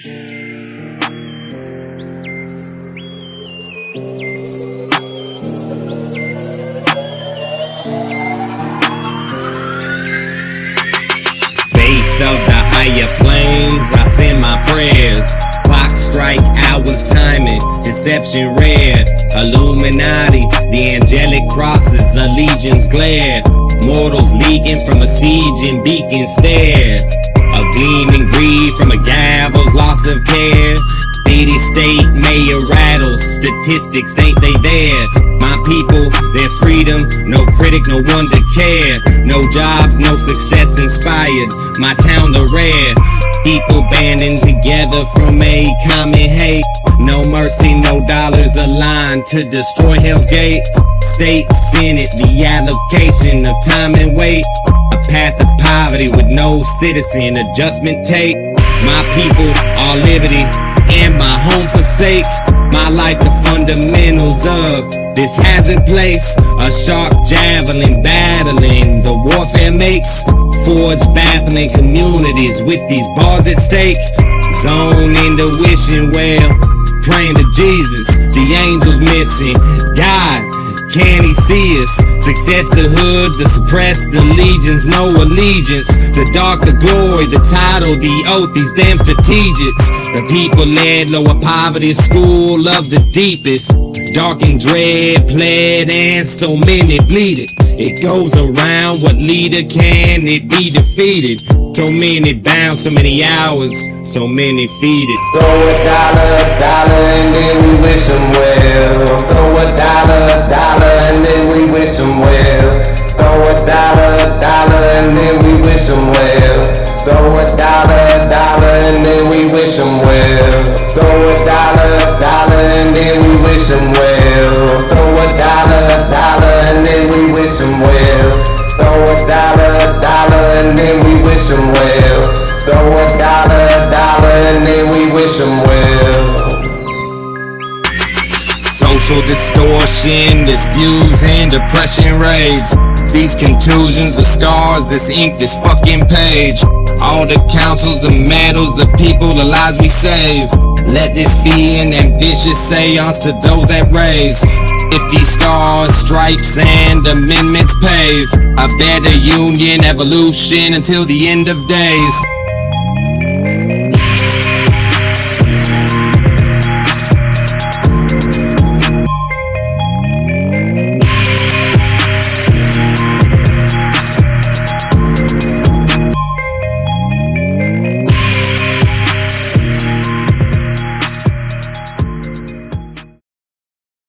Faith of the higher planes, I send my prayers. Clock strike, hours timing, deception rare. Illuminati, the angelic crosses, allegiance glare. Mortals leaking from a siege and beacon stare. A gleaming greed from a gavel's loss of care. City, state, mayor rattles, statistics ain't they there? My people, their freedom, no critic, no one to care. No jobs, no success inspired. My town the rare. People banding together from a common hate. No mercy, no dollars aligned to destroy Hell's Gate. State Senate, the allocation of time and weight. Poverty with no citizen adjustment take. My people, all liberty, and my home forsake. My life, the fundamentals of this hazard place. A sharp javelin battling the warfare makes. Forge baffling communities with these bars at stake. Zone in the wishing well. Praying to Jesus, the angels missing. God, can he see us? Success the hood, the suppressed, the legions, no allegiance. The dark, the glory, the title, the oath, these damn strategics. The people led lower poverty, school of the deepest. Dark and dread, pled, and so many bleeded. It goes around, what leader can it be defeated? So many bound, so many hours, so many feeded. Throw a dollar, dollar, and then we dollar, dollar, and then we wish them well. Throw a dollar, dollar, Social distortion, this depression rage. These contusions, the scars, this ink, this fucking page. All the councils, the medals, the people, the lives we save. Let this be an ambitious seance to those that raise. 50 stars, stripes, and amendments pave. A better union, evolution until the end of days.